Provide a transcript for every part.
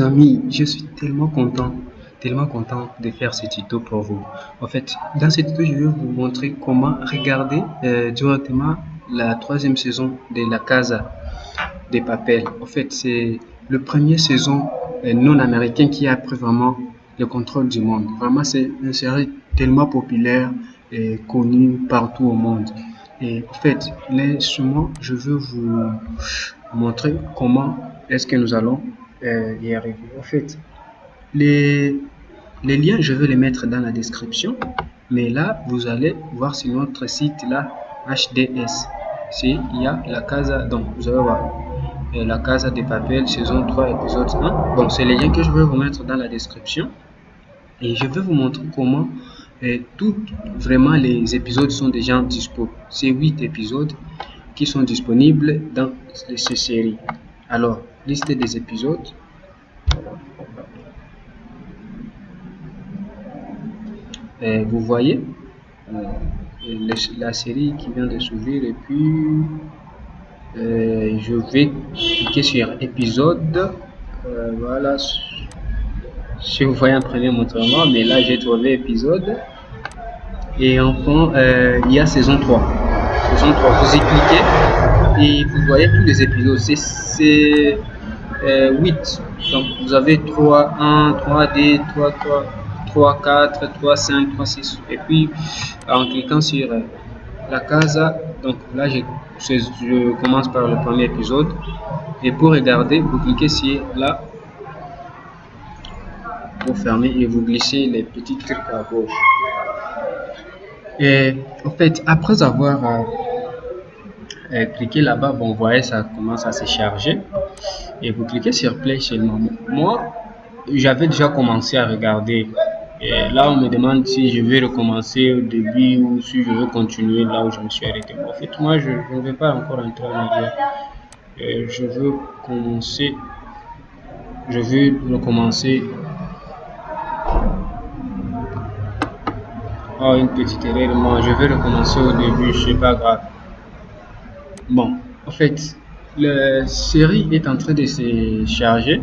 amis, je suis tellement content, tellement content de faire ce tuto pour vous. En fait, dans ce tuto, je vais vous montrer comment regarder euh, directement la troisième saison de La Casa des Papel. En fait, c'est le premier saison euh, non américain qui a pris vraiment le contrôle du monde. Vraiment, c'est une série tellement populaire et connue partout au monde. Et en fait, là, je veux vous montrer comment est-ce que nous allons euh. En fait, les, les liens, je vais les mettre dans la description. Mais là, vous allez voir sur notre site là, HDS. Il y a la casa, donc vous allez voir euh, la casa des papels, saison 3, épisode 1. Bon, c'est les liens que je vais vous mettre dans la description. Et je vais vous montrer comment euh, tout, vraiment les épisodes sont déjà dispo. C'est 8 épisodes qui sont disponibles dans ces séries. Alors, liste des épisodes. Vous voyez euh, la série qui vient de s'ouvrir et puis euh, je vais cliquer sur épisode. Euh, voilà. Si vous voyez un premier montrement, mais là j'ai trouvé épisode. Et enfin, il y a saison 3. Saison 3, vous y cliquez et vous voyez tous les épisodes. C'est 8. Donc vous avez 3, 1, 3D, 3, 3, 3, 4, 3, 5, 3, 6. Et puis en cliquant sur la casa, donc là je, je commence par le premier épisode. Et pour regarder, vous cliquez sur là. Vous fermez et vous glissez les petits trucs à gauche. Et en fait, après avoir euh, euh, cliqué là-bas, bon, vous voyez, ça commence à se charger. Et vous cliquez sur Play seulement. Moi, j'avais déjà commencé à regarder. Et là, on me demande si je vais recommencer au début ou si je veux continuer là où je me suis arrêté. En fait, moi, je ne vais pas encore entrer en arrière. je veux commencer. Je veux recommencer Oh, une petite erreur. Moi, je vais recommencer au début, c'est pas grave. Bon, en fait, la série est en train de se charger.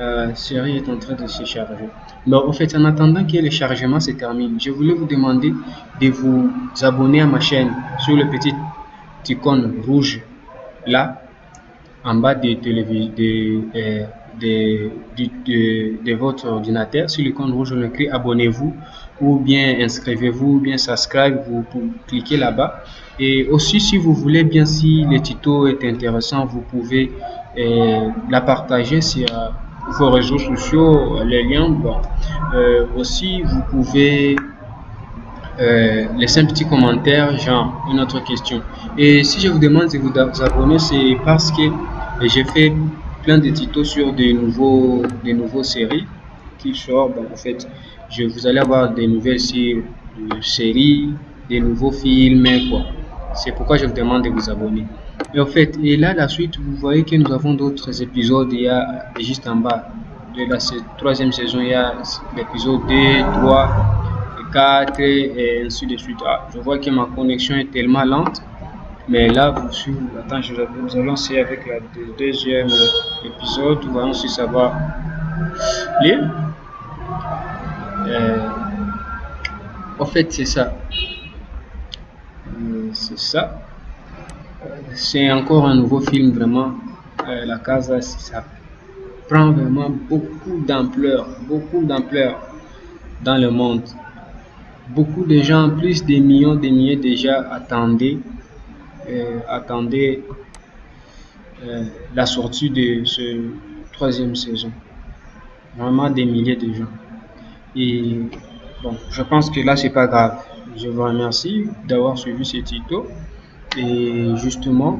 Euh, la série est en train de se charger. Bon, en fait, en attendant que le chargement se termine, je voulais vous demander de vous abonner à ma chaîne sur le petit icône rouge là, en bas de, euh, de, votre ordinateur. Sur l'icône rouge, on écrit abonnez-vous ou bien inscrivez-vous ou bien subscribe. Vous, vous cliquez là-bas. Et aussi, si vous voulez bien, si le tuto est intéressant, vous pouvez euh, la partager sur euh, vos réseaux sociaux, les liens. Bon. Euh, aussi, vous pouvez laisser un petit commentaire, genre une autre question. Et si je vous demande de vous abonner, c'est parce que j'ai fait plein de tutos sur des nouveaux, des nouveaux séries qui sortent. en fait, je, vous allez avoir des nouvelles séries, des nouveaux films, quoi. C'est pourquoi je vous demande de vous abonner. Et en fait, et là, la suite, vous voyez que nous avons d'autres épisodes. Il y a juste en bas de la troisième saison, il y a l'épisode 2, 3, 4 et ainsi de suite. Ah, je vois que ma connexion est tellement lente. Mais là, vous suivez, attends, je, nous allons essayer avec le deuxième épisode. Voyons si ça va lire. Euh, en fait, c'est ça c'est ça. C'est encore un nouveau film, vraiment. Euh, la Casa, ça prend vraiment beaucoup d'ampleur, beaucoup d'ampleur dans le monde. Beaucoup de gens, plus des millions, des milliers déjà attendaient, euh, attendaient euh, la sortie de ce troisième saison. Vraiment des milliers de gens. Et bon, je pense que là, c'est pas grave je vous remercie d'avoir suivi ce tuto et justement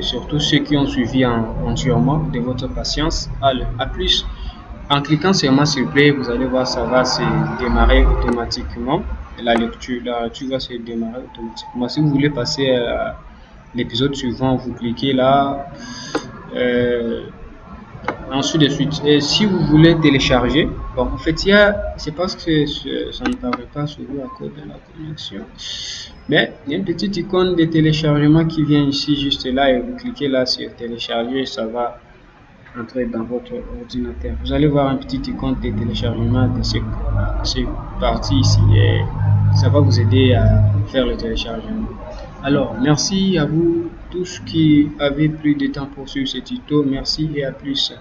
surtout ceux qui ont suivi entièrement de votre patience. Allez, à plus. En cliquant sur moi s'il plaît, vous allez voir ça va se démarrer automatiquement. La lecture, la lecture va se démarrer automatiquement. Si vous voulez passer à l'épisode suivant, vous cliquez là. Euh, ainsi de suite. Si vous voulez télécharger, bon, en fait, il y a, c'est parce que ça ne paraît pas sur vous à cause de la connexion, mais il y a une petite icône de téléchargement qui vient ici, juste là, et vous cliquez là sur télécharger, ça va entrer dans votre ordinateur. Vous allez voir une petite icône de téléchargement de cette partie ici, et ça va vous aider à faire le téléchargement. Alors, merci à vous tous qui avez pris du temps pour suivre ce tuto. Merci et à plus.